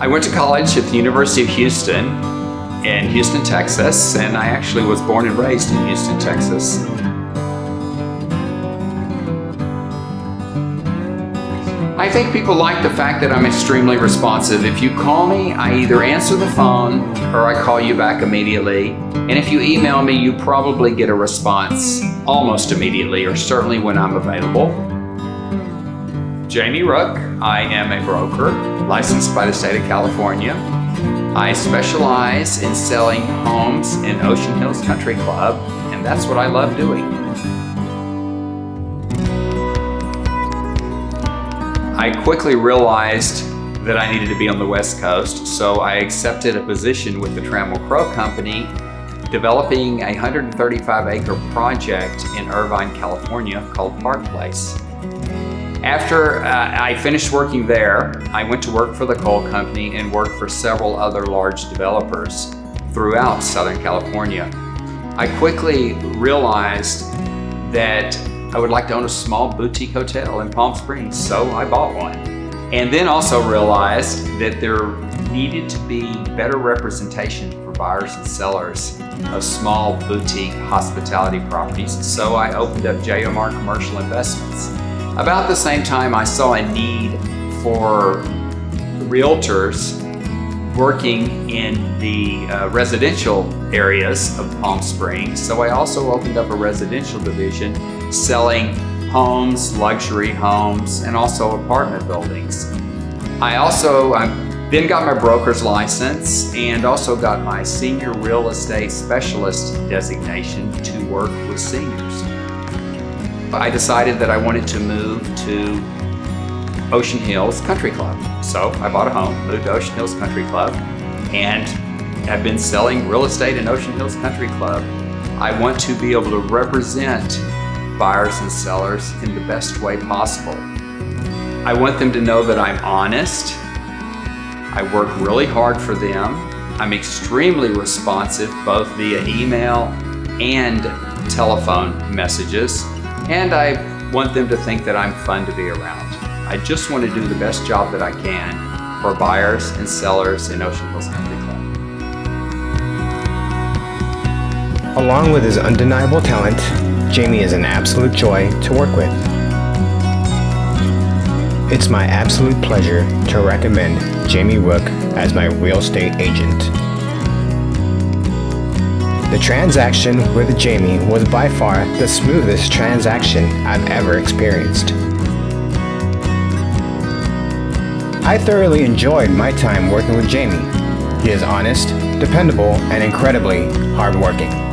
I went to college at the University of Houston in Houston, Texas, and I actually was born and raised in Houston, Texas. I think people like the fact that I'm extremely responsive. If you call me, I either answer the phone or I call you back immediately. And if you email me, you probably get a response almost immediately or certainly when I'm available. Jamie Rook. I am a broker licensed by the state of California. I specialize in selling homes in Ocean Hills Country Club, and that's what I love doing. I quickly realized that I needed to be on the West Coast, so I accepted a position with the Trammell Crow Company developing a 135 acre project in Irvine, California called Park Place. After uh, I finished working there, I went to work for the Koll company and worked for several other large developers throughout Southern California. I quickly realized that I would like to own a small boutique hotel in Palm Springs, so I bought one. And then also realized that there needed to be better representation for buyers and sellers of small boutique hospitality properties, so I opened up JMR Commercial Investments. About the same time, I saw a need for realtors working in the uh, residential areas of Palm Springs. So I also opened up a residential division selling homes, luxury homes, and also apartment buildings. I also I then got my broker's license and also got my senior real estate specialist designation to work with seniors. I decided that I wanted to move to Ocean Hills Country Club. So I bought a home, moved to Ocean Hills Country Club, and have been selling real estate in Ocean Hills Country Club. I want to be able to represent buyers and sellers in the best way possible. I want them to know that I'm honest. I work really hard for them. I'm extremely responsive both via email and telephone messages. And I want them to think that I'm fun to be around. I just want to do the best job that I can for buyers and sellers in Ocean Hills Country Club. Along with his undeniable talent, Jamie is an absolute joy to work with. It's my absolute pleasure to recommend Jamie Rook as my real estate agent. The transaction with Jamie was by far the smoothest transaction I've ever experienced. I thoroughly enjoyed my time working with Jamie. He is honest, dependable, and incredibly hardworking.